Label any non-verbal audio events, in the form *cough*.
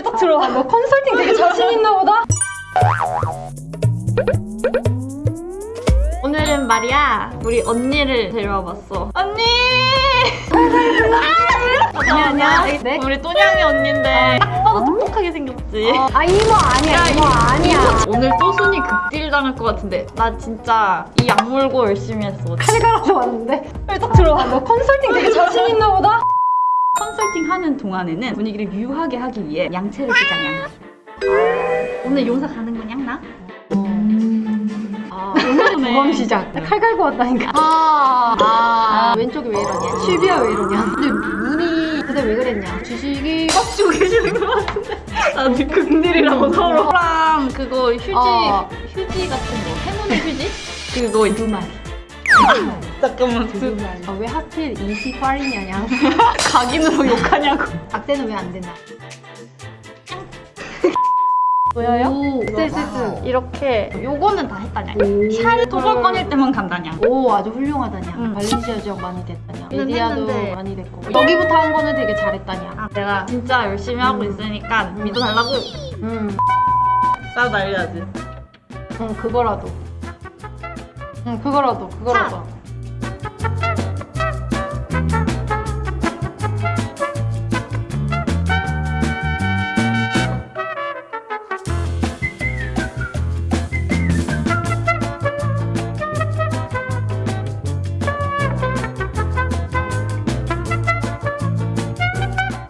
딱 들어와. 너 컨설팅 되게 자신 있나 보다? 오늘은 말이야 우리 언니를 데려와 봤어. 언니. 안녕 안녕. 네? 우리 또냥이 언니인데 딱 봐도 똑똑하게 생겼지. 아 이모 아니야 이모 아니야 오늘 또순이 극딜 당할 것 같은데 나 진짜 이 약 물고 열심히 했어. 칼 갈아서 왔는데 딱 들어와. 너 컨설팅 되게 자신 있나 보다? 하는 동안에는 분위기를 묘하게 하기 위해 양채를 쓰자 양. 오늘 용사 가는 거냐 나? 아 오늘 모범 시작 칼 갈고 왔다니까. 아, 아, 왼쪽이 왜 이러냐? 실비야 왜 이러냐? 근데 눈이 그때 왜 그랬냐? 주식이 꽉쥐고 계시는 것 같은데? 나도 극딜이라고 서로랑 그거 휴지 어. 휴지 같은 거 해문의 휴지? 그거 두 마리 잠깐만. 두 마리 아, 왜 하필 28이냐냐. *laughs* 각인으로 욕하냐고. 악세는 왜 안 되나. *laughs* 보여요? 오, 쎄쎄쎄 이렇게. 요거는 다 했다냐. 오. 샤를 꺼낼 때만 간다냐. 오 아주 훌륭하다냐. 응. 발렌시아 지역 많이 됐다냐. 했는데. 메디아도 많이 됐고. 여기부터 한 거는 되게 잘했다냐. 아, 내가 진짜 열심히 하고 있으니까 믿어달라고. 음. 나 날려야지. 응 그거라도 응 그거라도 그거라도